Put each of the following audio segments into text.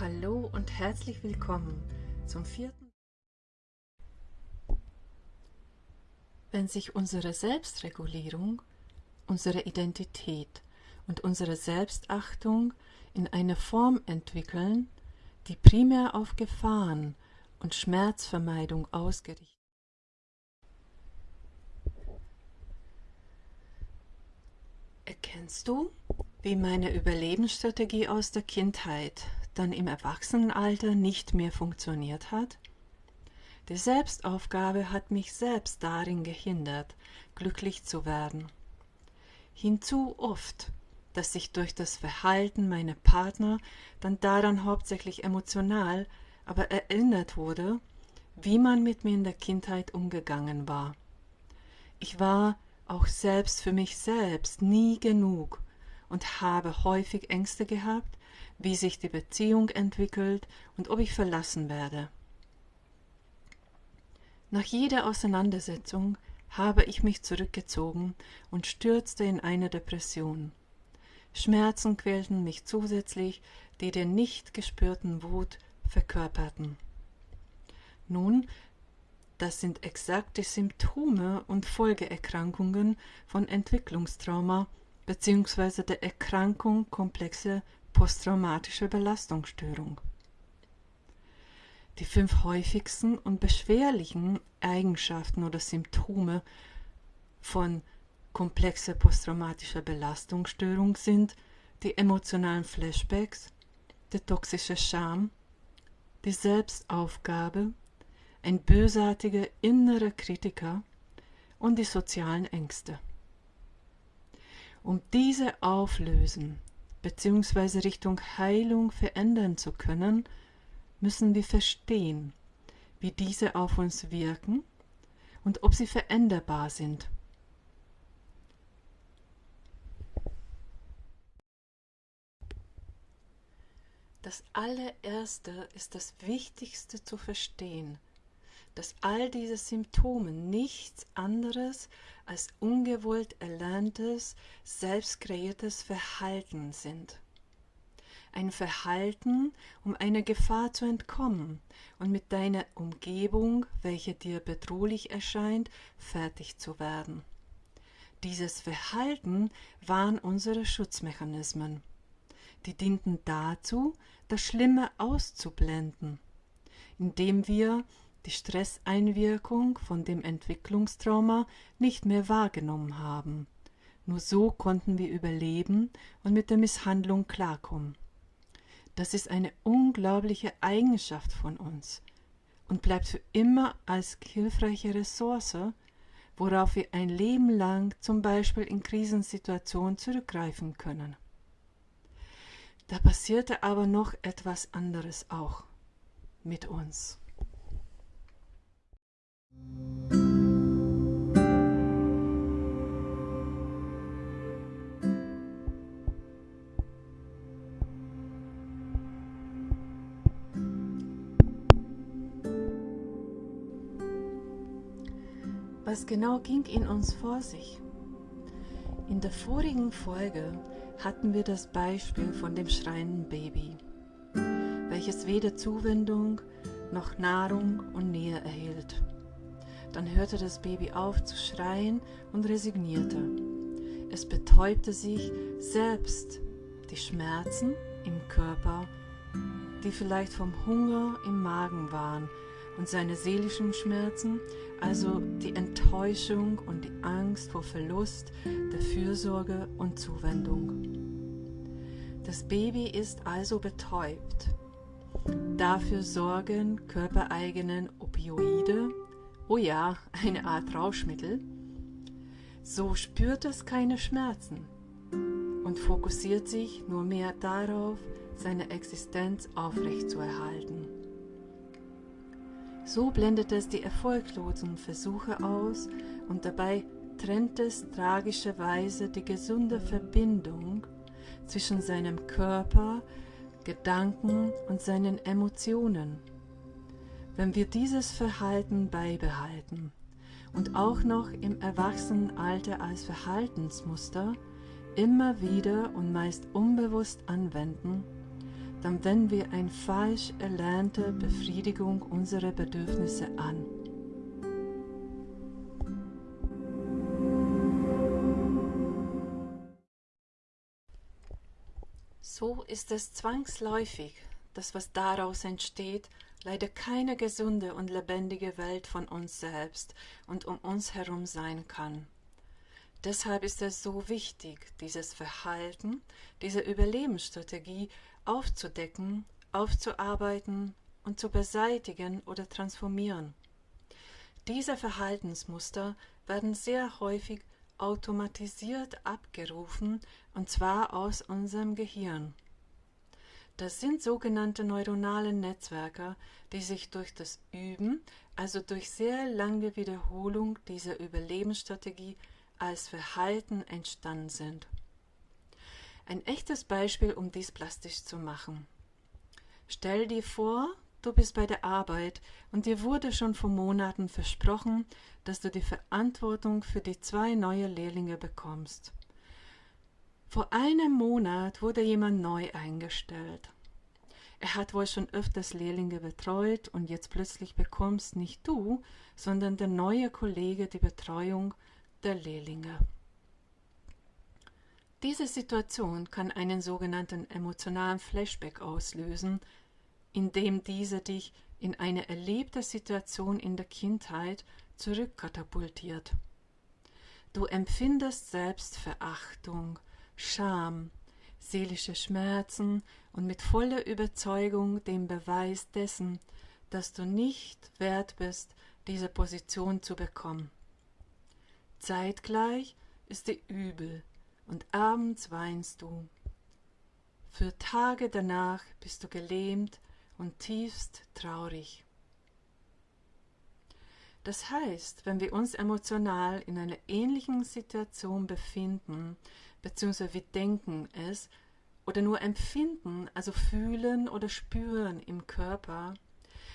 Hallo und herzlich willkommen zum vierten. Wenn sich unsere Selbstregulierung, unsere Identität und unsere Selbstachtung in eine Form entwickeln, die primär auf Gefahren und Schmerzvermeidung ausgerichtet Erkennst du, wie meine Überlebensstrategie aus der Kindheit dann im Erwachsenenalter nicht mehr funktioniert hat? Die Selbstaufgabe hat mich selbst darin gehindert, glücklich zu werden. Hinzu oft, dass ich durch das Verhalten meiner Partner dann daran hauptsächlich emotional, aber erinnert wurde, wie man mit mir in der Kindheit umgegangen war. Ich war auch selbst für mich selbst nie genug und habe häufig Ängste gehabt, wie sich die Beziehung entwickelt und ob ich verlassen werde. Nach jeder Auseinandersetzung habe ich mich zurückgezogen und stürzte in eine Depression. Schmerzen quälten mich zusätzlich, die den nicht gespürten Wut verkörperten. Nun das sind exakte Symptome und Folgeerkrankungen von Entwicklungstrauma bzw. der Erkrankung komplexe posttraumatische Belastungsstörung. Die fünf häufigsten und beschwerlichen Eigenschaften oder Symptome von komplexe posttraumatischer Belastungsstörung sind die emotionalen Flashbacks, der toxische Scham, die Selbstaufgabe, ein bösartiger innerer Kritiker und die sozialen Ängste. Um diese auflösen bzw. Richtung Heilung verändern zu können, müssen wir verstehen, wie diese auf uns wirken und ob sie veränderbar sind. Das allererste ist das Wichtigste zu verstehen – dass all diese Symptome nichts anderes als ungewollt erlerntes, selbstkreiertes Verhalten sind. Ein Verhalten, um einer Gefahr zu entkommen und mit deiner Umgebung, welche dir bedrohlich erscheint, fertig zu werden. Dieses Verhalten waren unsere Schutzmechanismen. Die dienten dazu, das Schlimme auszublenden, indem wir die Stresseinwirkung von dem Entwicklungstrauma nicht mehr wahrgenommen haben. Nur so konnten wir überleben und mit der Misshandlung klarkommen. Das ist eine unglaubliche Eigenschaft von uns und bleibt für immer als hilfreiche Ressource, worauf wir ein Leben lang zum Beispiel in Krisensituationen zurückgreifen können. Da passierte aber noch etwas anderes auch mit uns. Was genau ging in uns vor sich? In der vorigen Folge hatten wir das Beispiel von dem schreienden Baby, welches weder Zuwendung noch Nahrung und Nähe erhielt. Dann hörte das Baby auf zu schreien und resignierte. Es betäubte sich selbst die Schmerzen im Körper, die vielleicht vom Hunger im Magen waren, und seine seelischen Schmerzen, also die Enttäuschung und die Angst vor Verlust der Fürsorge und Zuwendung. Das Baby ist also betäubt. Dafür sorgen körpereigenen Opioide oh ja, eine Art Rauschmittel, so spürt es keine Schmerzen und fokussiert sich nur mehr darauf, seine Existenz aufrechtzuerhalten. So blendet es die erfolglosen Versuche aus und dabei trennt es tragischerweise die gesunde Verbindung zwischen seinem Körper, Gedanken und seinen Emotionen wenn wir dieses Verhalten beibehalten und auch noch im Erwachsenenalter als Verhaltensmuster immer wieder und meist unbewusst anwenden, dann wenden wir eine falsch erlernte Befriedigung unserer Bedürfnisse an. So ist es zwangsläufig, dass was daraus entsteht, leider keine gesunde und lebendige Welt von uns selbst und um uns herum sein kann. Deshalb ist es so wichtig, dieses Verhalten, diese Überlebensstrategie aufzudecken, aufzuarbeiten und zu beseitigen oder transformieren. Diese Verhaltensmuster werden sehr häufig automatisiert abgerufen, und zwar aus unserem Gehirn. Das sind sogenannte neuronale Netzwerke, die sich durch das Üben, also durch sehr lange Wiederholung dieser Überlebensstrategie als Verhalten entstanden sind. Ein echtes Beispiel, um dies plastisch zu machen. Stell dir vor, du bist bei der Arbeit und dir wurde schon vor Monaten versprochen, dass du die Verantwortung für die zwei neue Lehrlinge bekommst. Vor einem Monat wurde jemand neu eingestellt. Er hat wohl schon öfters Lehrlinge betreut und jetzt plötzlich bekommst nicht du, sondern der neue Kollege die Betreuung der Lehrlinge. Diese Situation kann einen sogenannten emotionalen Flashback auslösen, indem dieser dich in eine erlebte Situation in der Kindheit zurückkatapultiert. Du empfindest Selbstverachtung, Scham, seelische Schmerzen und mit voller Überzeugung den Beweis dessen, dass du nicht wert bist, diese Position zu bekommen. Zeitgleich ist dir übel und abends weinst du. Für Tage danach bist du gelähmt und tiefst traurig. Das heißt, wenn wir uns emotional in einer ähnlichen Situation befinden, beziehungsweise wir denken es, oder nur empfinden, also fühlen oder spüren im Körper,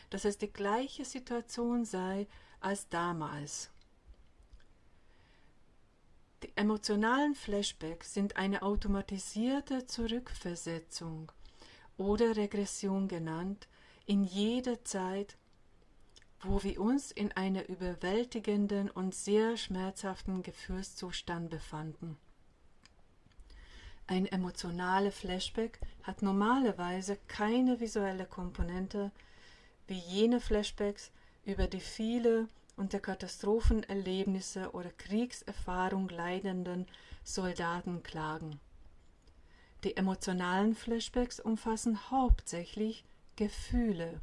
dass es die gleiche Situation sei als damals. Die emotionalen Flashbacks sind eine automatisierte Zurückversetzung oder Regression genannt in jeder Zeit, wo wir uns in einem überwältigenden und sehr schmerzhaften Gefühlszustand befanden. Ein emotionaler Flashback hat normalerweise keine visuelle Komponente wie jene Flashbacks, über die viele unter Katastrophenerlebnisse oder Kriegserfahrung leidenden Soldaten klagen. Die emotionalen Flashbacks umfassen hauptsächlich Gefühle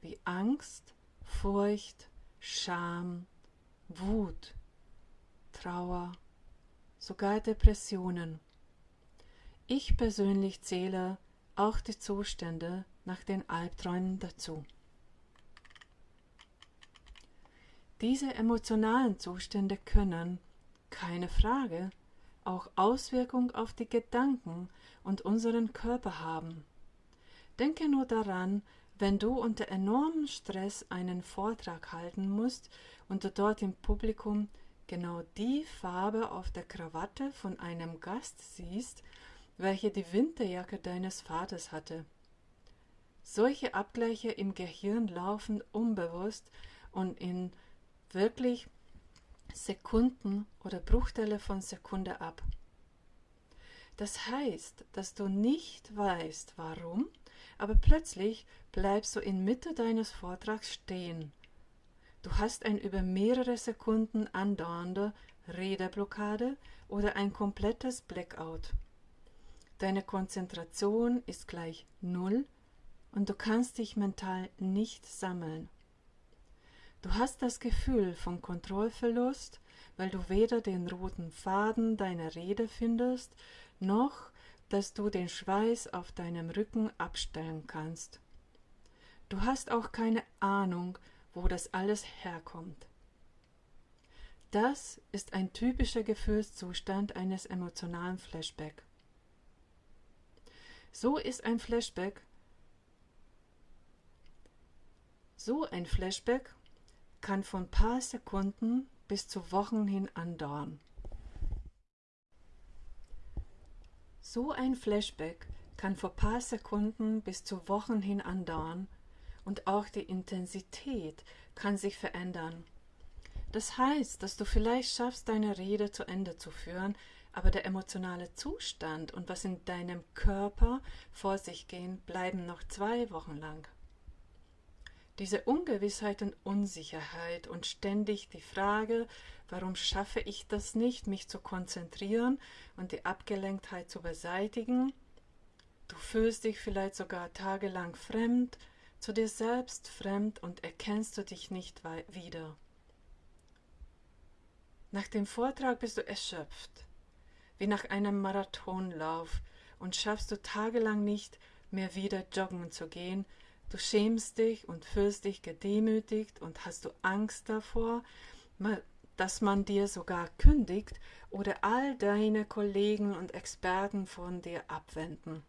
wie Angst, Furcht, Scham, Wut, Trauer, sogar Depressionen. Ich persönlich zähle auch die Zustände nach den Albträumen dazu. Diese emotionalen Zustände können, keine Frage, auch Auswirkungen auf die Gedanken und unseren Körper haben. Denke nur daran, wenn du unter enormem Stress einen Vortrag halten musst und du dort im Publikum genau die Farbe auf der Krawatte von einem Gast siehst, welche die Winterjacke deines Vaters hatte. Solche Abgleiche im Gehirn laufen unbewusst und in wirklich Sekunden oder Bruchteile von Sekunde ab. Das heißt, dass du nicht weißt, warum, aber plötzlich bleibst du in Mitte deines Vortrags stehen. Du hast ein über mehrere Sekunden andauernde Redeblockade oder ein komplettes Blackout. Deine Konzentration ist gleich Null und du kannst dich mental nicht sammeln. Du hast das Gefühl von Kontrollverlust, weil du weder den roten Faden deiner Rede findest, noch dass du den Schweiß auf deinem Rücken abstellen kannst. Du hast auch keine Ahnung, wo das alles herkommt. Das ist ein typischer Gefühlszustand eines emotionalen Flashback. So ist ein Flashback so ein Flashback kann von paar Sekunden bis zu Wochen hin andauern. So ein Flashback kann vor paar Sekunden bis zu Wochen hin andauern und auch die Intensität kann sich verändern. Das heißt, dass du vielleicht schaffst, deine Rede zu Ende zu führen, aber der emotionale Zustand und was in deinem Körper vor sich geht, bleiben noch zwei Wochen lang. Diese Ungewissheit und Unsicherheit und ständig die Frage, warum schaffe ich das nicht, mich zu konzentrieren und die Abgelenktheit zu beseitigen, du fühlst dich vielleicht sogar tagelang fremd, zu dir selbst fremd und erkennst du dich nicht wieder. Nach dem Vortrag bist du erschöpft, wie nach einem Marathonlauf, und schaffst du tagelang nicht mehr wieder joggen zu gehen, du schämst dich und fühlst dich gedemütigt und hast du Angst davor, dass man dir sogar kündigt oder all deine Kollegen und Experten von dir abwenden.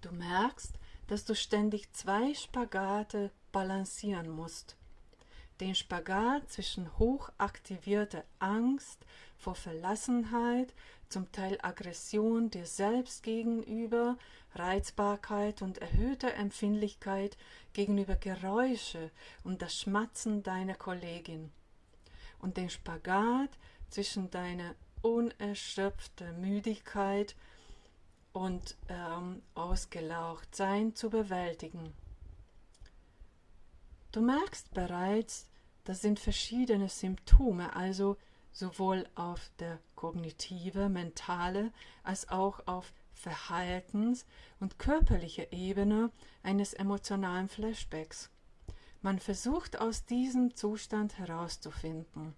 Du merkst, dass du ständig zwei Spagate balancieren musst den Spagat zwischen hochaktivierter Angst vor Verlassenheit, zum Teil Aggression dir selbst gegenüber, Reizbarkeit und erhöhter Empfindlichkeit gegenüber Geräusche und das Schmatzen deiner Kollegin und den Spagat zwischen deiner unerschöpften Müdigkeit und ähm, ausgelaucht sein zu bewältigen. Du merkst bereits, das sind verschiedene Symptome, also sowohl auf der kognitive, mentale als auch auf Verhaltens- und körperlicher Ebene eines emotionalen Flashbacks. Man versucht aus diesem Zustand herauszufinden.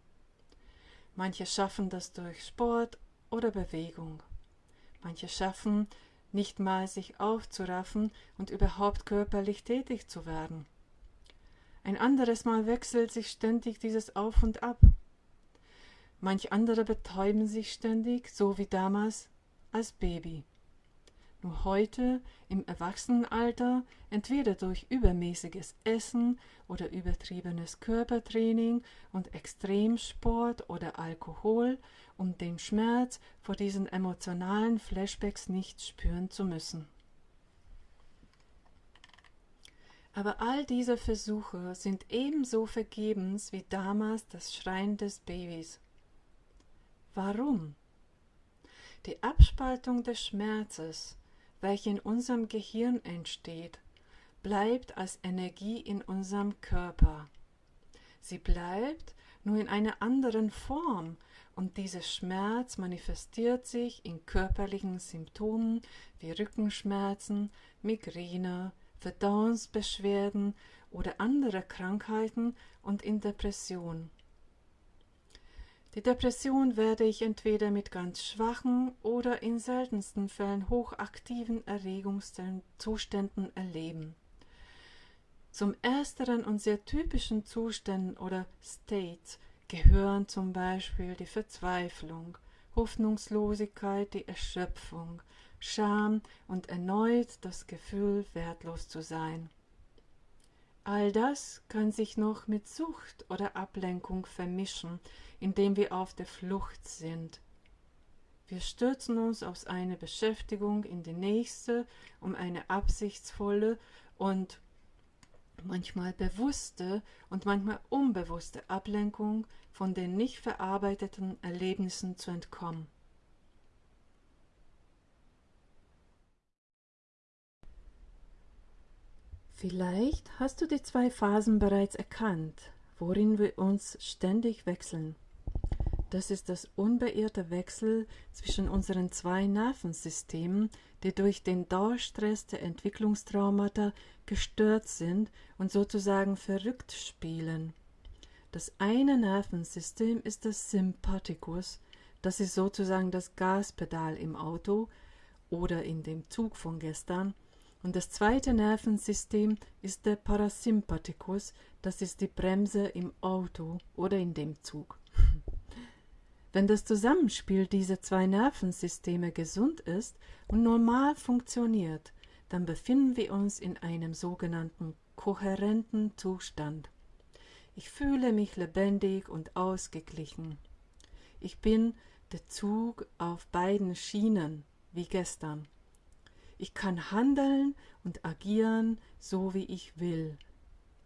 Manche schaffen das durch Sport oder Bewegung. Manche schaffen nicht mal sich aufzuraffen und überhaupt körperlich tätig zu werden. Ein anderes Mal wechselt sich ständig dieses Auf und Ab. Manch andere betäuben sich ständig, so wie damals als Baby. Nur heute im Erwachsenenalter, entweder durch übermäßiges Essen oder übertriebenes Körpertraining und Extremsport oder Alkohol, um den Schmerz vor diesen emotionalen Flashbacks nicht spüren zu müssen. Aber all diese Versuche sind ebenso vergebens wie damals das Schreien des Babys. Warum? Die Abspaltung des Schmerzes, welche in unserem Gehirn entsteht, bleibt als Energie in unserem Körper. Sie bleibt nur in einer anderen Form und dieser Schmerz manifestiert sich in körperlichen Symptomen wie Rückenschmerzen, Migräne, Verdauungsbeschwerden oder andere Krankheiten und in Depression. Die Depression werde ich entweder mit ganz schwachen oder in seltensten Fällen hochaktiven Erregungszuständen erleben. Zum ersteren und sehr typischen Zuständen oder States gehören zum Beispiel die Verzweiflung, Hoffnungslosigkeit, die Erschöpfung, Scham und erneut das Gefühl, wertlos zu sein. All das kann sich noch mit Sucht oder Ablenkung vermischen, indem wir auf der Flucht sind. Wir stürzen uns aus einer Beschäftigung in die nächste, um eine absichtsvolle und manchmal bewusste und manchmal unbewusste Ablenkung von den nicht verarbeiteten Erlebnissen zu entkommen. Vielleicht hast du die zwei Phasen bereits erkannt, worin wir uns ständig wechseln. Das ist das unbeirrte Wechsel zwischen unseren zwei Nervensystemen, die durch den Dauerstress der Entwicklungstraumata gestört sind und sozusagen verrückt spielen. Das eine Nervensystem ist das Sympathikus, das ist sozusagen das Gaspedal im Auto oder in dem Zug von gestern, und das zweite Nervensystem ist der Parasympathikus, das ist die Bremse im Auto oder in dem Zug. Wenn das Zusammenspiel dieser zwei Nervensysteme gesund ist und normal funktioniert, dann befinden wir uns in einem sogenannten kohärenten Zustand. Ich fühle mich lebendig und ausgeglichen. Ich bin der Zug auf beiden Schienen, wie gestern Ich kann handeln und agieren, so wie ich will.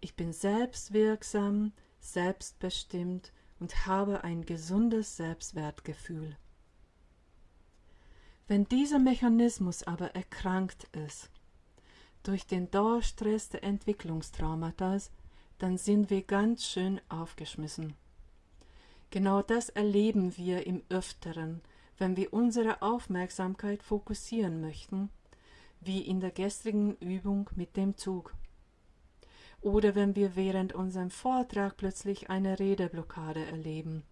Ich bin selbstwirksam, selbstbestimmt und habe ein gesundes Selbstwertgefühl. Wenn dieser Mechanismus aber erkrankt ist, durch den Dauerstress der Entwicklungstraumata, dann sind wir ganz schön aufgeschmissen. Genau das erleben wir im Öfteren, wenn wir unsere Aufmerksamkeit fokussieren möchten, wie in der gestrigen Übung mit dem Zug. Oder wenn wir während unserem Vortrag plötzlich eine Redeblockade erleben.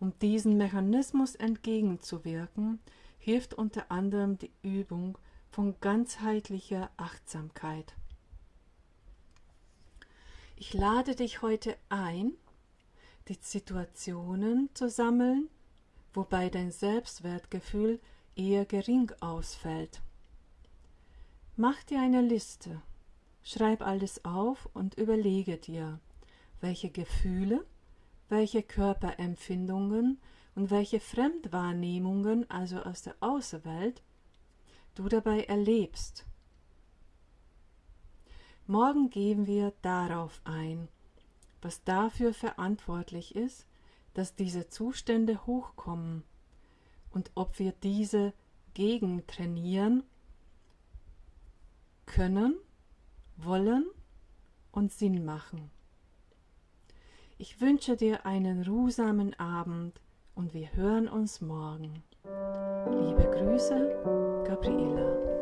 Um diesen Mechanismus entgegenzuwirken, hilft unter anderem die Übung von ganzheitlicher Achtsamkeit. Ich lade dich heute ein, die Situationen zu sammeln, wobei dein Selbstwertgefühl eher gering ausfällt. Mach dir eine Liste, schreib alles auf und überlege dir, welche Gefühle, welche Körperempfindungen und welche Fremdwahrnehmungen, also aus der Außenwelt, du dabei erlebst. Morgen gehen wir darauf ein, was dafür verantwortlich ist, dass diese Zustände hochkommen und ob wir diese gegen trainieren können, wollen und Sinn machen. Ich wünsche dir einen ruhsamen Abend und wir hören uns morgen. Liebe Grüße, Gabriela.